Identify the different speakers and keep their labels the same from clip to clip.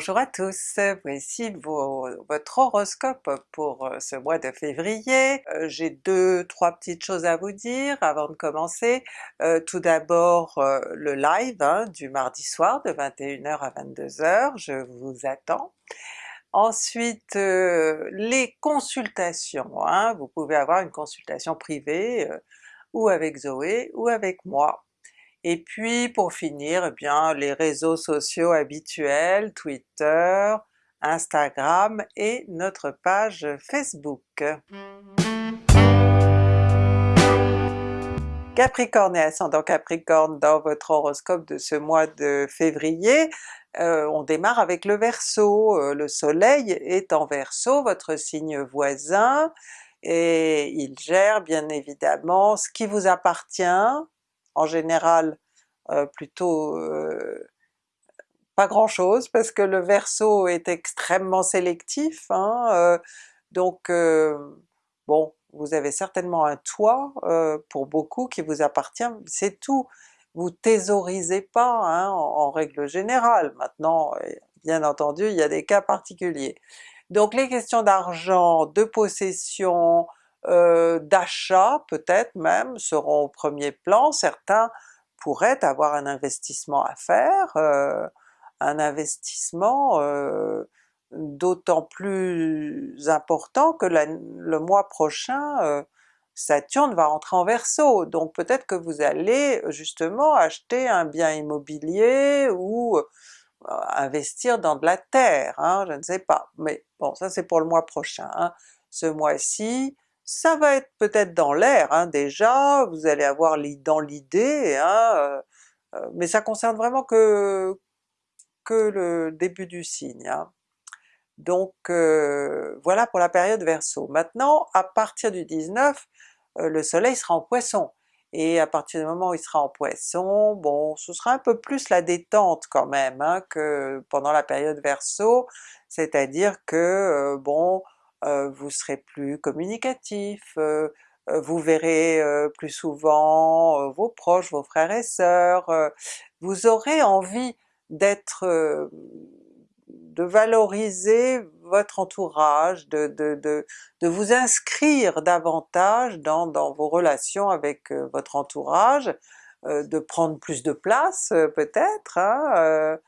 Speaker 1: Bonjour à tous, voici votre horoscope pour euh, ce mois de février. Euh, j'ai deux, trois petites choses à vous dire avant de commencer. Euh, tout d'abord le live hein, du mardi soir de 21h à 22h, je vous attends. Ensuite les consultations, hein. vous pouvez avoir une consultation privée ou avec Zoé ou avec moi. Et puis pour finir, eh bien les réseaux sociaux habituels, Twitter, Instagram et notre page Facebook. Capricorne et ascendant Capricorne dans votre horoscope de ce mois de février, euh, on démarre avec le Verseau, euh, le soleil est en Verseau, votre signe voisin, et il gère bien évidemment ce qui vous appartient, en général euh, plutôt euh, pas grand chose parce que le Verseau est extrêmement sélectif, hein, euh, donc bon, vous avez certainement un toit pour beaucoup qui vous appartient, c'est tout. Vous thésaurisez pas hein, en, règle générale, maintenant bien entendu il y a des cas particuliers. Donc les questions d'argent, de possession, euh, d'achat peut-être même seront au premier plan, certains pourraient avoir un investissement à faire, euh, un investissement euh, d'autant plus important que le mois prochain Saturne va entrer en Verseau, donc peut-être que vous allez justement acheter un bien immobilier ou investir dans de la terre, hein, je ne sais pas, mais bon ça c'est pour le mois prochain. Hein. Ce mois-ci, ça va être peut-être dans l'air hein, déjà, vous allez avoir dans l'idée, hein, euh, euh, mais ça concerne vraiment que, que le début du signe. Hein. Donc euh, voilà pour la période Verseau. Maintenant à partir du 19, le soleil sera en Poisson, et à partir du moment où il sera en Poisson, bon ce sera un peu plus la détente quand même que pendant la période Verseau, c'est-à-dire que bon euh, vous serez plus communicatif, euh, euh, vous verrez plus souvent vos proches, vos frères et sœurs, vous aurez envie d'être de valoriser votre entourage, de, de, de, de, vous inscrire davantage dans, dans vos relations avec votre entourage, de prendre plus de place peut-être, hein,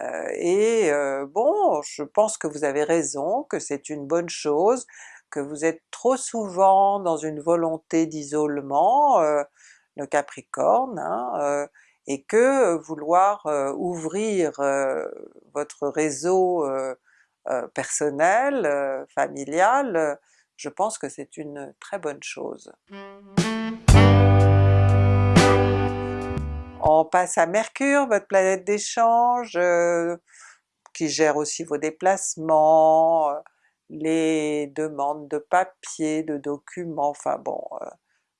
Speaker 1: euh, et euh, bon, je pense que vous avez raison, que c'est une bonne chose, que vous êtes trop souvent dans une volonté d'isolement, euh, le Capricorne, hein, et que vouloir ouvrir votre réseau personnel, familial, je pense que c'est une très bonne chose. On passe à Mercure, votre planète d'échange, euh, qui gère aussi vos déplacements, euh, les demandes de papier, de documents, enfin bon, euh,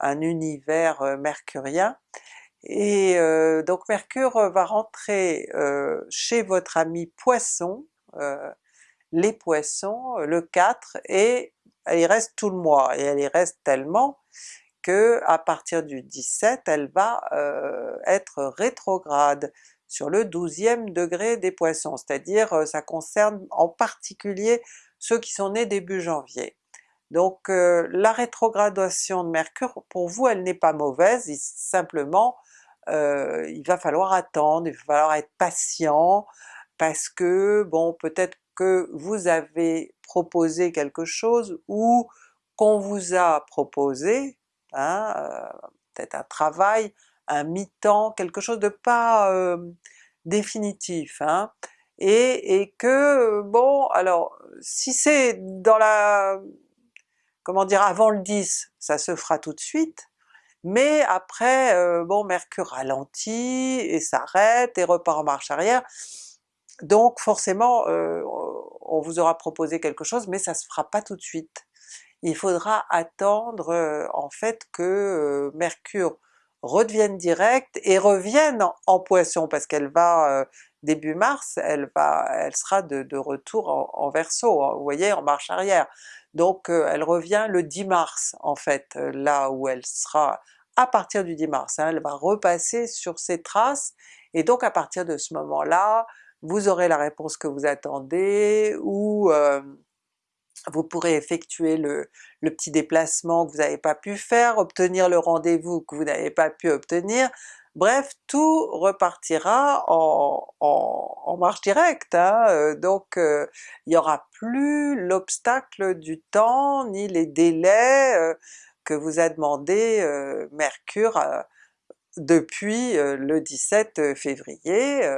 Speaker 1: un univers mercurien. Et donc Mercure va rentrer chez votre ami Poisson, les Poissons, le 4, et elle y reste tout le mois, et elle y reste tellement que à partir du 17 elle va euh, être rétrograde sur le 12e degré des Poissons, c'est-à-dire euh, ça concerne en particulier ceux qui sont nés début janvier. Donc euh, la rétrogradation de Mercure, pour vous elle n'est pas mauvaise, simplement il va falloir attendre, il va falloir être patient, parce que bon peut-être que vous avez proposé quelque chose ou qu'on vous a proposé, hein, euh, peut-être un travail, un mi-temps, quelque chose de pas définitif, hein, et, que bon alors si c'est dans la... comment dire avant le 10, ça se fera tout de suite, mais après bon Mercure ralentit et s'arrête et repart en marche arrière, donc forcément on vous aura proposé quelque chose mais ça se fera pas tout de suite il faudra attendre en fait que Mercure redevienne direct et revienne en, Poisson parce qu'elle va début mars, elle va, elle sera de, retour en, Verseau, hein, vous voyez, en marche arrière. Donc elle revient le 10 mars en fait, là où elle sera à partir du 10 mars, hein, elle va repasser sur ses traces, et donc à partir de ce moment-là, vous aurez la réponse que vous attendez, ou vous pourrez effectuer le, petit déplacement que vous n'avez pas pu faire, obtenir le rendez-vous que vous n'avez pas pu obtenir, bref tout repartira en, marche directe, hein. euh, donc euh, il n'y aura plus l'obstacle du temps ni les délais euh, que vous a demandé Mercure depuis le 17 février.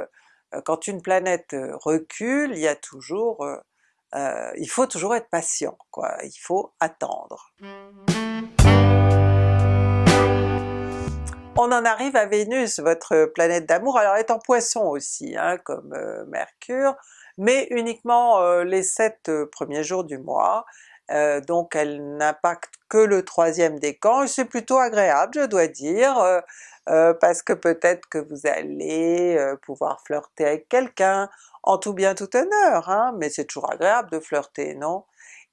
Speaker 1: quand une planète recule, il y a toujours euh, il faut toujours être patient, quoi, il faut attendre. On en arrive à Vénus, votre planète d'amour, alors elle est en Poisson aussi, hein, comme euh, Mercure, mais uniquement euh, les sept premiers jours du mois, donc elle n'impacte que le troisième décan, et c'est plutôt agréable je dois dire, parce que peut-être que vous allez pouvoir flirter avec quelqu'un, en tout bien tout honneur, hein, mais c'est toujours agréable de flirter, non?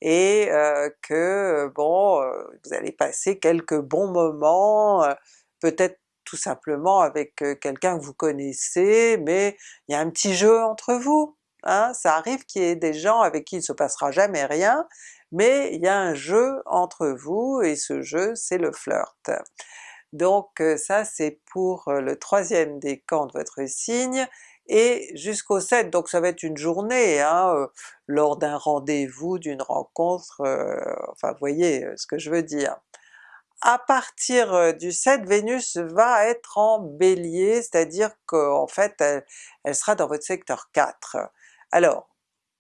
Speaker 1: Et euh, que bon, euh, vous allez passer quelques bons moments, euh, peut-être tout simplement avec quelqu'un que vous connaissez, mais il y a un petit jeu entre vous, hein? ça arrive qu'il y ait des gens avec qui il ne se passera jamais rien, mais il y a un jeu entre vous, et ce jeu c'est le flirt. Donc ça c'est pour le troisième décan de votre signe, et jusqu'au 7, donc ça va être une journée, hein, euh, lors d'un rendez-vous, d'une rencontre, euh, enfin vous voyez euh, ce que je veux dire. À partir du 7, Vénus va être en Bélier, c'est-à-dire qu'en fait elle, sera dans votre secteur 4. Alors,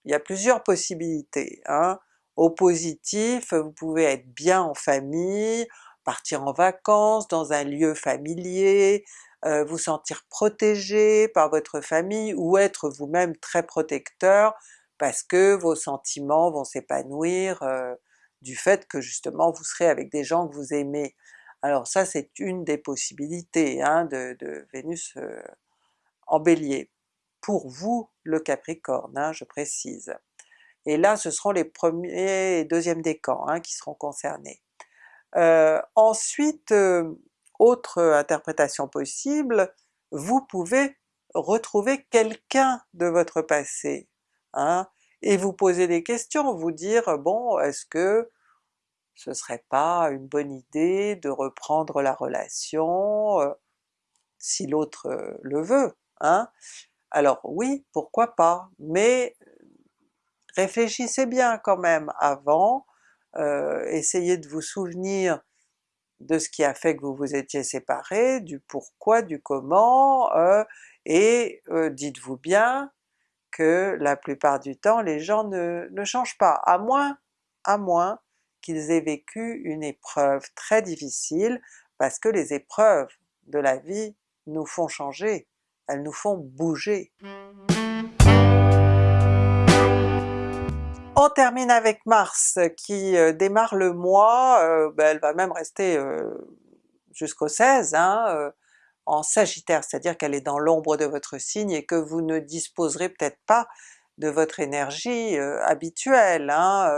Speaker 1: il y a plusieurs possibilités. Hein. Au positif, vous pouvez être bien en famille, partir en vacances dans un lieu familier, euh, vous sentir protégé par votre famille ou être vous-même très protecteur parce que vos sentiments vont s'épanouir euh, du fait que justement vous serez avec des gens que vous aimez. Alors ça c'est une des possibilités hein, de, Vénus euh, en Bélier. Pour vous le Capricorne, hein, je précise. Et là ce seront les premiers et deuxièmes décans hein, qui seront concernés. ensuite, autre interprétation possible, vous pouvez retrouver quelqu'un de votre passé, hein, et vous poser des questions, vous dire bon est-ce que ce serait pas une bonne idée de reprendre la relation euh, si l'autre euh, le veut, hein? Alors oui, pourquoi pas, mais réfléchissez bien quand même avant, euh, essayez de vous souvenir de ce qui a fait que vous vous étiez séparés, du pourquoi, du comment, euh, et euh, dites-vous bien que la plupart du temps les gens ne, changent pas, à moins qu'ils aient vécu une épreuve très difficile, parce que les épreuves de la vie nous font changer, elles nous font bouger. On termine avec Mars qui euh, démarre le mois, euh, ben, elle va même rester euh, jusqu'au 16, hein, en Sagittaire, c'est-à-dire qu'elle est dans l'ombre de votre signe et que vous ne disposerez peut-être pas de votre énergie habituelle. Hein,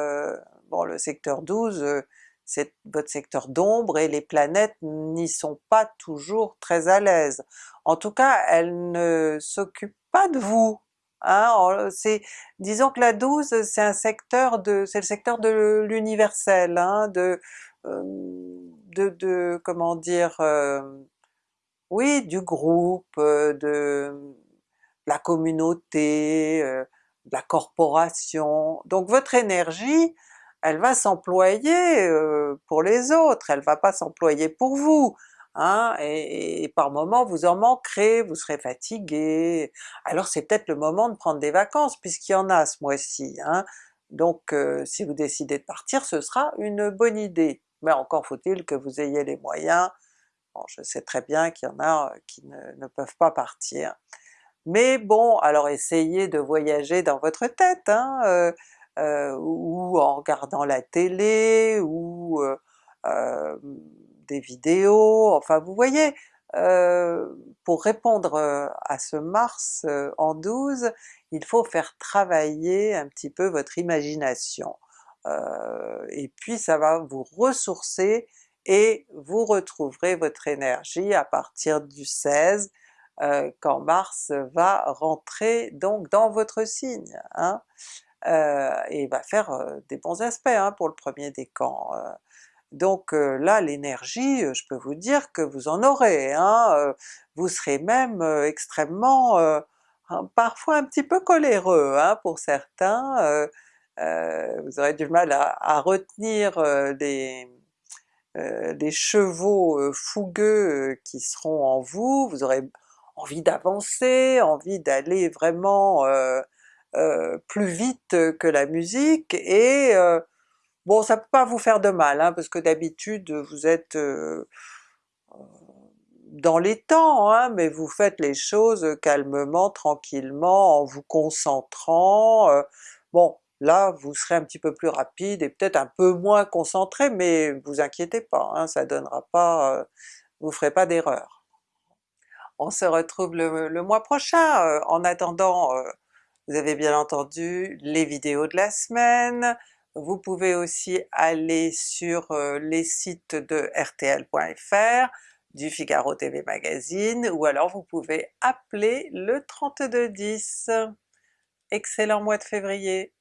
Speaker 1: bon le secteur 12 c'est votre secteur d'ombre et les planètes n'y sont pas toujours très à l'aise. En tout cas elles ne s'occupent pas de vous, Hein, c'est, disons que la 12 c'est un secteur de, c'est le secteur de l'universel, hein, de, de, de, comment dire, oui du groupe, de la communauté, de la corporation, donc votre énergie elle va s'employer pour les autres, elle va pas s'employer pour vous. Hein, et, par moments vous en manquerez, vous serez fatigué, alors c'est peut-être le moment de prendre des vacances puisqu'il y en a ce mois-ci, hein. donc euh, si vous décidez de partir ce sera une bonne idée, mais encore faut-il que vous ayez les moyens, je sais très bien qu'il y en a qui ne, peuvent pas partir, mais bon alors essayez de voyager dans votre tête, hein, euh, euh, ou en regardant la télé, ou des vidéos, enfin vous voyez, euh, pour répondre euh, à ce Mars euh, en 12, il faut faire travailler un petit peu votre imagination. et puis ça va vous ressourcer et vous retrouverez votre énergie à partir du 16, quand Mars va rentrer donc dans votre signe, hein, et va faire des bons aspects hein, pour le premier décan. Donc là l'énergie, je peux vous dire que vous en aurez, hein, vous serez même extrêmement, parfois un petit peu coléreux hein, pour certains, vous aurez du mal à, retenir des, des chevaux fougueux qui seront en vous, vous aurez envie d'avancer, envie d'aller vraiment plus vite que la musique, et bon ça peut pas vous faire de mal, hein, parce que d'habitude vous êtes dans les temps, hein, mais vous faites les choses calmement, tranquillement, en vous concentrant, bon là vous serez un petit peu plus rapide et peut-être un peu moins concentré, mais vous inquiétez pas, hein, ça donnera pas, vous ferez pas d'erreur. On se retrouve le, mois prochain, en attendant vous avez bien entendu les vidéos de la semaine, vous pouvez aussi aller sur les sites de rtl.fr, du Figaro TV Magazine, ou alors vous pouvez appeler le 3210. Excellent mois de février!